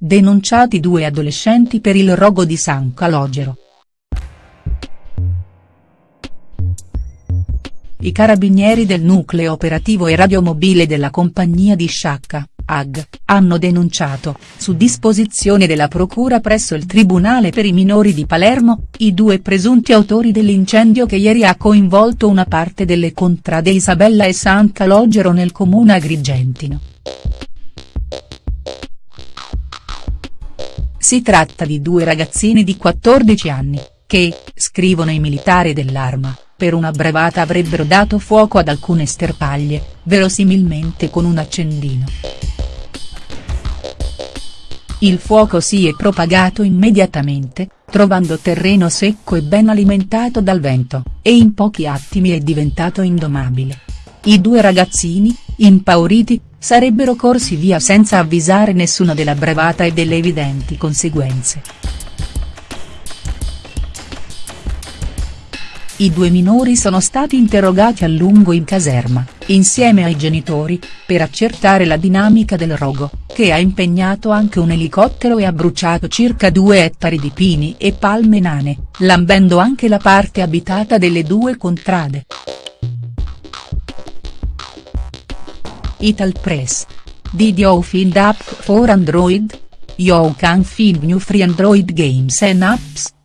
denunciati due adolescenti per il rogo di San Calogero. I carabinieri del nucleo operativo e radiomobile della compagnia di Sciacca, AG, hanno denunciato, su disposizione della procura presso il Tribunale per i minori di Palermo, i due presunti autori dell'incendio che ieri ha coinvolto una parte delle contrade Isabella e San Calogero nel comune agrigentino. Si tratta di due ragazzini di 14 anni, che, scrivono i militari dell'Arma, per una brevata avrebbero dato fuoco ad alcune sterpaglie, verosimilmente con un accendino. Il fuoco si è propagato immediatamente, trovando terreno secco e ben alimentato dal vento, e in pochi attimi è diventato indomabile. I due ragazzini, impauriti, sarebbero corsi via senza avvisare nessuno della bravata e delle evidenti conseguenze. I due minori sono stati interrogati a lungo in caserma, insieme ai genitori, per accertare la dinamica del rogo, che ha impegnato anche un elicottero e ha bruciato circa due ettari di pini e palme nane, lambendo anche la parte abitata delle due contrade. Ital Press. Did you find app for Android? You can find new free Android games and apps.